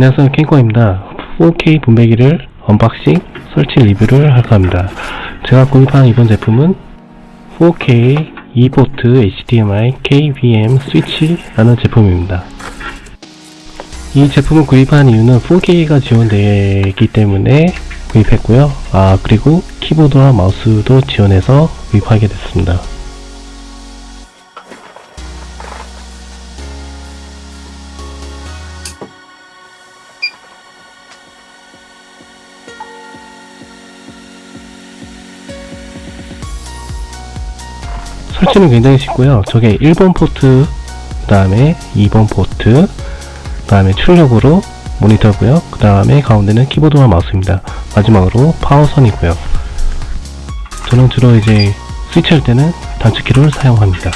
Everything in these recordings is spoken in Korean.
안녕하세요. 캔코입니다. 4K 분배기를 unboxing 설치 리뷰를 할까 합니다. 제가 구입한 이번 제품은 4K 2포트 HDMI KVM 스위치라는 제품입니다. 이 제품을 구입한 이유는 4K가 지원되기 때문에 구입했고요. 아 그리고 키보드와 마우스도 지원해서 구입하게 됐습니다 설치는 굉장히 쉽고요. 저게 1번 포트, 그 다음에 2번 포트, 그 다음에 출력으로 모니터고요. 그 다음에 가운데는 키보드와 마우스입니다. 마지막으로 파워선이고요. 저는 주로 이제 스위치할 때는 단축키를 사용합니다.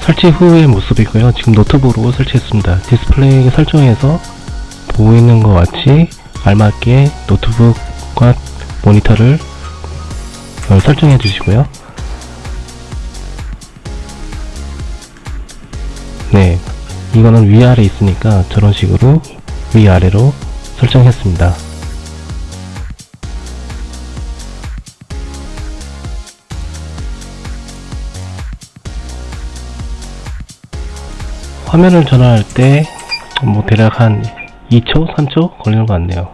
설치 후의 모습이고요. 지금 노트북으로 설치했습니다. 디스플레이 설정에서 보이는 것 같이 알맞게 노트북과 모니터를 어, 설정해 주시고요. 네, 이거는 위아래 있으니까 저런 식으로 위아래로 설정했습니다. 화면을 전환할 때 뭐 대략 한 2초, 3초 걸리는 것 같네요.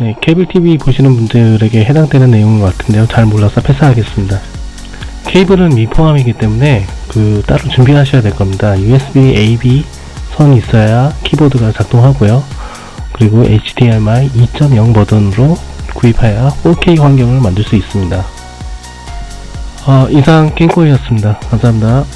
네, 케이블 TV 보시는 분들에게 해당되는 내용인 것 같은데요. 잘 몰라서 패스하겠습니다. 케이블은 미포함이기 때문에 그 따로 준비하셔야 될 겁니다. USB A/B 선이 있어야 키보드가 작동하고요. 그리고 HDMI 2.0 버전으로 구입해야 4K 환경을 만들 수 있습니다. 어, 이상 깽코이였습니다. 감사합니다.